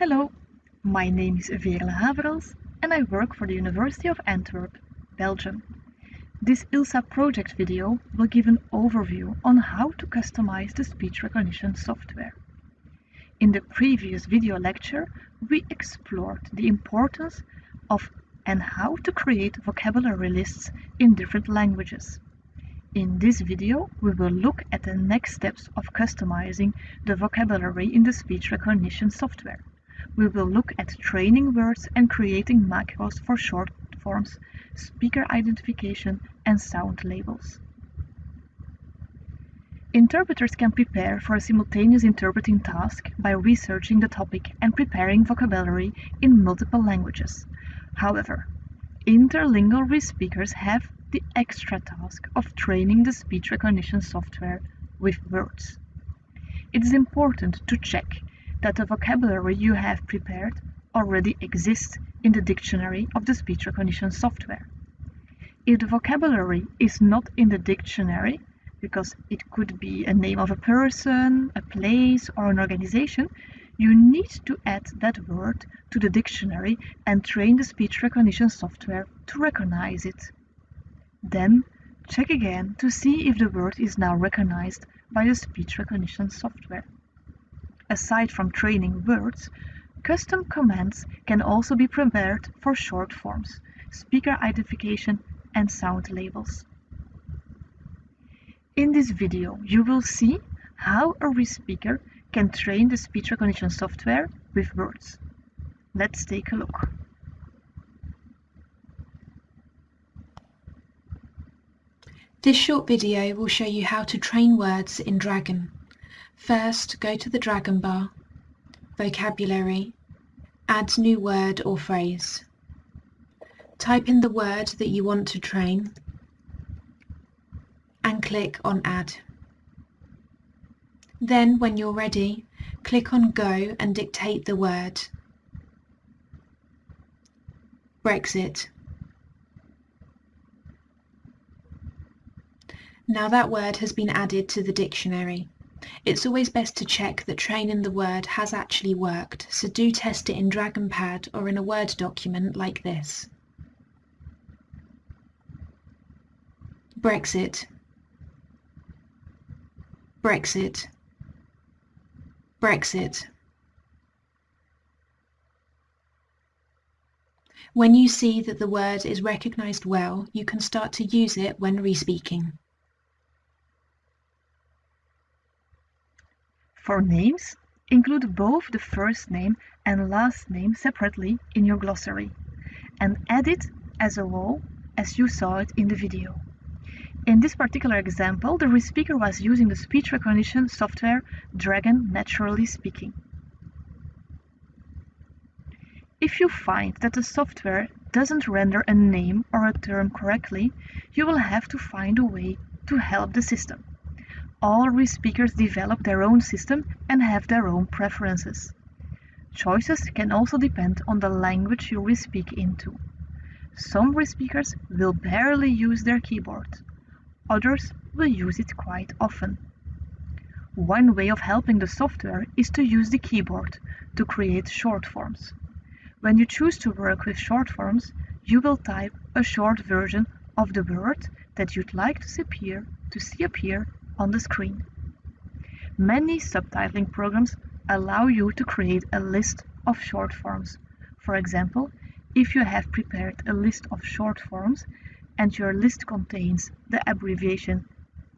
Hello, my name is Veerle Haverhals and I work for the University of Antwerp, Belgium. This ILSA project video will give an overview on how to customize the speech recognition software. In the previous video lecture, we explored the importance of and how to create vocabulary lists in different languages. In this video, we will look at the next steps of customizing the vocabulary in the speech recognition software we will look at training words and creating macros for short forms, speaker identification, and sound labels. Interpreters can prepare for a simultaneous interpreting task by researching the topic and preparing vocabulary in multiple languages. However, interlingual re-speakers have the extra task of training the speech recognition software with words. It is important to check that the vocabulary you have prepared already exists in the dictionary of the speech recognition software. If the vocabulary is not in the dictionary, because it could be a name of a person, a place, or an organization, you need to add that word to the dictionary and train the speech recognition software to recognize it. Then, check again to see if the word is now recognized by the speech recognition software. Aside from training words, custom commands can also be prepared for short forms, speaker identification and sound labels. In this video, you will see how a re-speaker can train the speech recognition software with words. Let's take a look. This short video will show you how to train words in Dragon. First, go to the Dragon bar, Vocabulary, add new word or phrase. Type in the word that you want to train and click on Add. Then, when you're ready, click on Go and dictate the word. Brexit. Now that word has been added to the dictionary. It's always best to check that training the word has actually worked, so do test it in DragonPad or in a Word document like this. Brexit Brexit Brexit When you see that the word is recognised well, you can start to use it when re-speaking. For names, include both the first name and last name separately in your glossary, and add it as a whole as you saw it in the video. In this particular example, the speaker was using the speech recognition software Dragon Naturally Speaking. If you find that the software doesn't render a name or a term correctly, you will have to find a way to help the system all re-speakers develop their own system and have their own preferences. Choices can also depend on the language you re-speak into. Some re-speakers will barely use their keyboard. Others will use it quite often. One way of helping the software is to use the keyboard to create short forms. When you choose to work with short forms, you will type a short version of the word that you'd like to see appear, to see appear on the screen. Many subtitling programs allow you to create a list of short forms. For example, if you have prepared a list of short forms and your list contains the abbreviation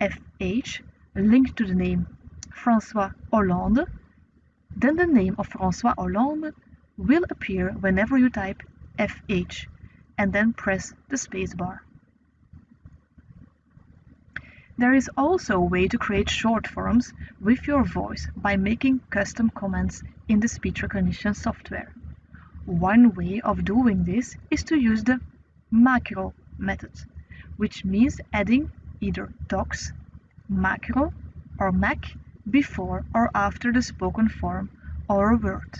FH linked to the name François Hollande, then the name of François Hollande will appear whenever you type FH and then press the spacebar. There is also a way to create short forms with your voice by making custom comments in the speech recognition software. One way of doing this is to use the macro method, which means adding either tox, macro, or mac before or after the spoken form or a word.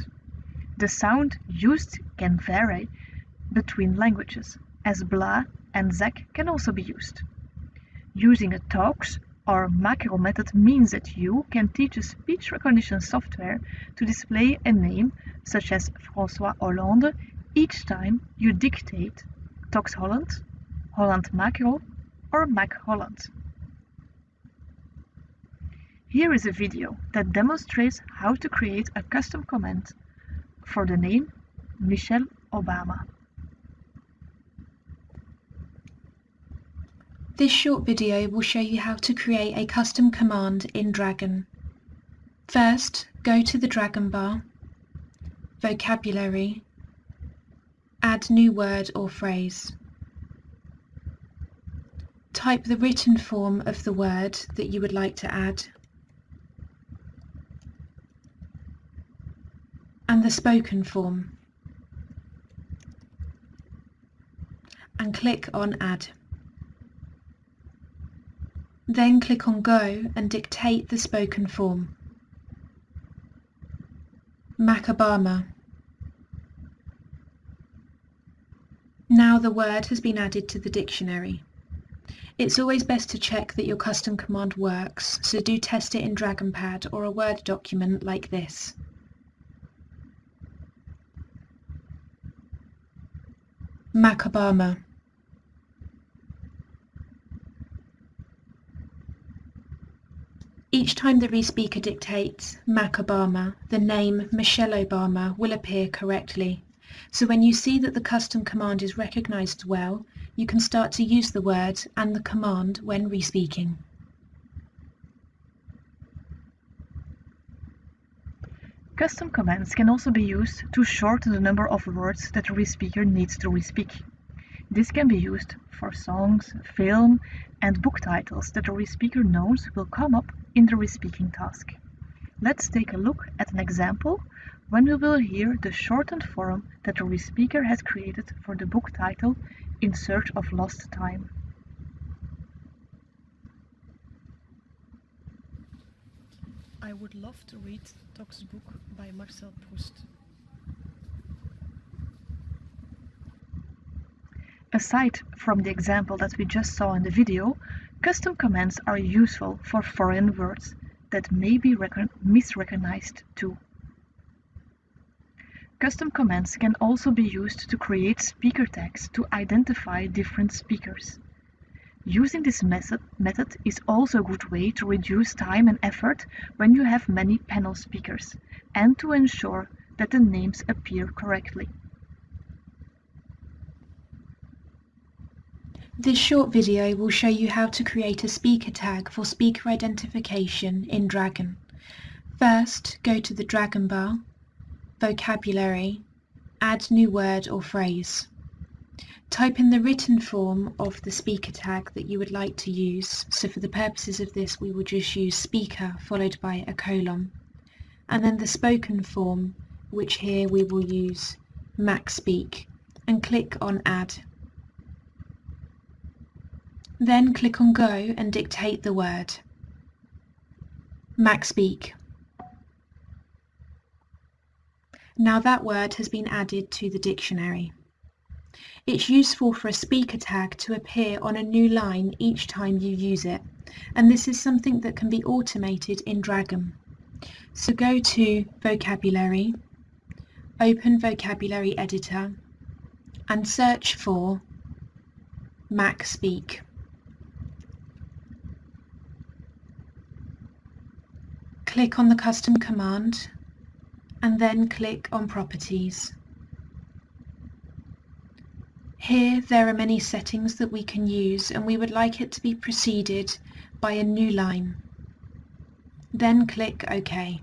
The sound used can vary between languages, as blah and zac can also be used. Using a tox or macro method means that you can teach a speech recognition software to display a name such as François Hollande each time you dictate Tox Holland, Holland Macro or Mac Holland. Here is a video that demonstrates how to create a custom comment for the name Michelle Obama. This short video will show you how to create a custom command in Dragon. First, go to the Dragon bar, Vocabulary, add new word or phrase. Type the written form of the word that you would like to add and the spoken form and click on Add. Then click on Go and dictate the spoken form. Mac Obama. Now the word has been added to the dictionary. It's always best to check that your custom command works, so do test it in DragonPad or a Word document like this. Mac Obama. Each time the respeaker dictates Mac Obama, the name Michelle Obama will appear correctly. So when you see that the custom command is recognized well, you can start to use the word and the command when respeaking. Custom commands can also be used to shorten the number of words that the respeaker needs to respeak. This can be used for songs, film and book titles that the respeaker knows will come up in the respeaking task. Let's take a look at an example when we will hear the shortened form that the respeaker has created for the book title In Search of Lost Time. I would love to read Tox book by Marcel Proust. Aside from the example that we just saw in the video, custom commands are useful for foreign words that may be misrecognized too. Custom commands can also be used to create speaker tags to identify different speakers. Using this method, is also a good way to reduce time and effort when you have many panel speakers and to ensure that the names appear correctly. This short video will show you how to create a speaker tag for speaker identification in Dragon. First, go to the Dragon bar, Vocabulary, add new word or phrase. Type in the written form of the speaker tag that you would like to use. So for the purposes of this, we will just use speaker followed by a colon. And then the spoken form, which here we will use MacSpeak, and click on Add. Then click on Go and dictate the word. MacSpeak. Now that word has been added to the dictionary. It's useful for a speaker tag to appear on a new line each time you use it, and this is something that can be automated in Dragon. So go to Vocabulary, open Vocabulary Editor, and search for MacSpeak. Click on the custom command and then click on properties. Here there are many settings that we can use and we would like it to be preceded by a new line. Then click OK.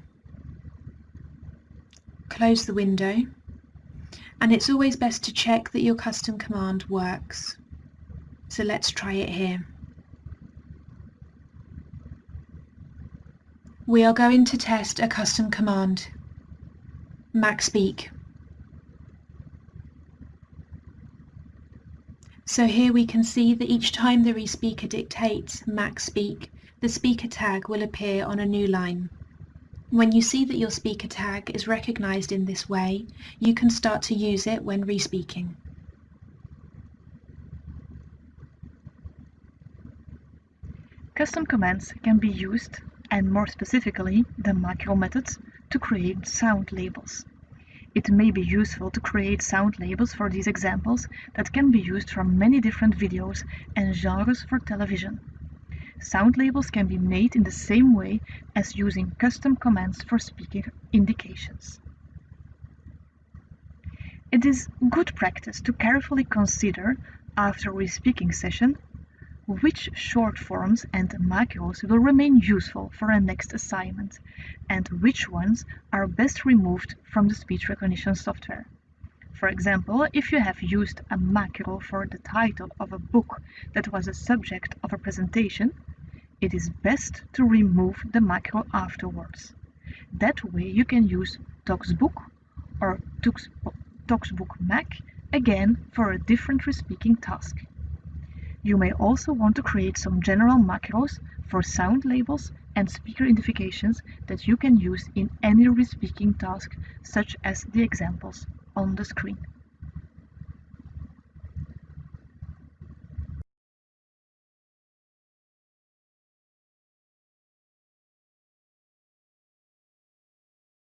Close the window and it's always best to check that your custom command works. So let's try it here. We are going to test a custom command. MacSpeak. So here we can see that each time the respeaker dictates MacSpeak, the speaker tag will appear on a new line. When you see that your speaker tag is recognized in this way, you can start to use it when respeaking. Custom commands can be used, and more specifically the macro methods, to create sound labels. It may be useful to create sound labels for these examples that can be used for many different videos and genres for television. Sound labels can be made in the same way as using custom commands for speaker indications. It is good practice to carefully consider, after a re-speaking session, which short forms and macros will remain useful for a next assignment, and which ones are best removed from the speech recognition software. For example, if you have used a macro for the title of a book that was a subject of a presentation, it is best to remove the macro afterwards. That way you can use Toxbook or Toxbook Mac again for a different respeaking task. You may also want to create some general macros for sound labels and speaker identifications that you can use in any respeaking task such as the examples on the screen.